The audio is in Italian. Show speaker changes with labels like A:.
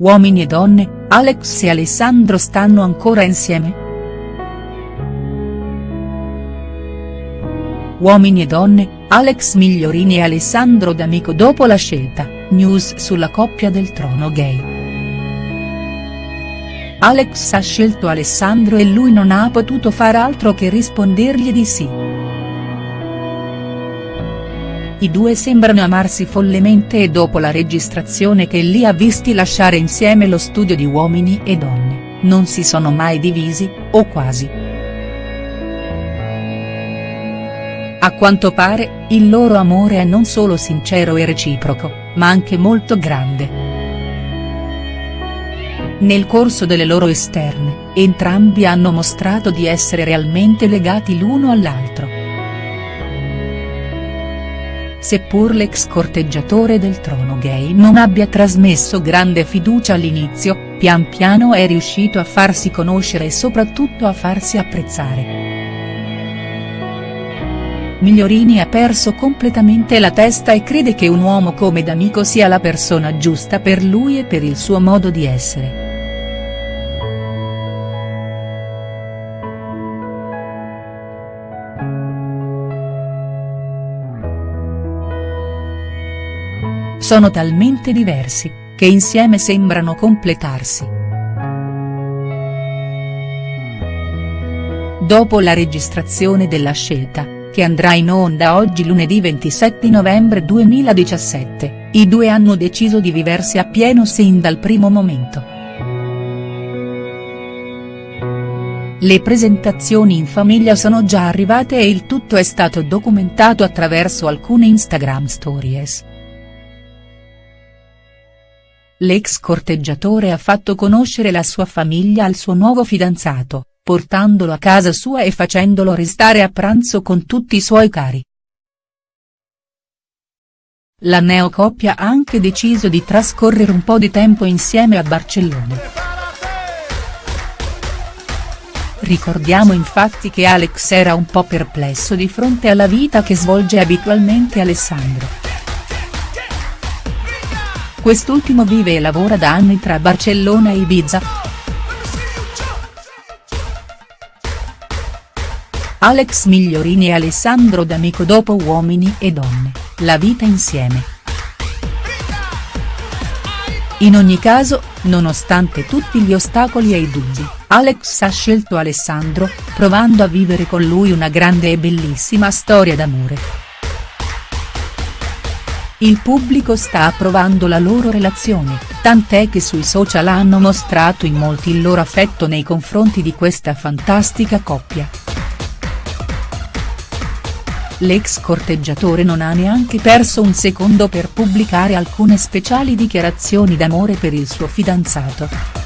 A: Uomini e donne, Alex e Alessandro stanno ancora insieme?. Uomini e donne, Alex Migliorini e Alessandro D'Amico dopo la scelta, news sulla coppia del trono gay. Alex ha scelto Alessandro e lui non ha potuto far altro che rispondergli di sì. I due sembrano amarsi follemente e dopo la registrazione che li ha visti lasciare insieme lo studio di Uomini e Donne, non si sono mai divisi, o quasi. A quanto pare, il loro amore è non solo sincero e reciproco, ma anche molto grande. Nel corso delle loro esterne, entrambi hanno mostrato di essere realmente legati l'uno all'altro. Seppur l'ex corteggiatore del trono gay non abbia trasmesso grande fiducia all'inizio, pian piano è riuscito a farsi conoscere e soprattutto a farsi apprezzare. Migliorini ha perso completamente la testa e crede che un uomo come D'Amico sia la persona giusta per lui e per il suo modo di essere. Sono talmente diversi, che insieme sembrano completarsi. Dopo la registrazione della scelta, che andrà in onda oggi lunedì 27 novembre 2017, i due hanno deciso di viversi a pieno sin dal primo momento. Le presentazioni in famiglia sono già arrivate e il tutto è stato documentato attraverso alcune Instagram stories. L'ex corteggiatore ha fatto conoscere la sua famiglia al suo nuovo fidanzato, portandolo a casa sua e facendolo restare a pranzo con tutti i suoi cari. La neocoppia ha anche deciso di trascorrere un po' di tempo insieme a Barcellona. Ricordiamo infatti che Alex era un po' perplesso di fronte alla vita che svolge abitualmente Alessandro. Quest'ultimo vive e lavora da anni tra Barcellona e Ibiza. Alex Migliorini e Alessandro D'Amico dopo Uomini e Donne, la vita insieme. In ogni caso, nonostante tutti gli ostacoli e i dubbi, Alex ha scelto Alessandro, provando a vivere con lui una grande e bellissima storia d'amore. Il pubblico sta approvando la loro relazione, tant'è che sui social hanno mostrato in molti il loro affetto nei confronti di questa fantastica coppia. L'ex corteggiatore non ha neanche perso un secondo per pubblicare alcune speciali dichiarazioni d'amore per il suo fidanzato.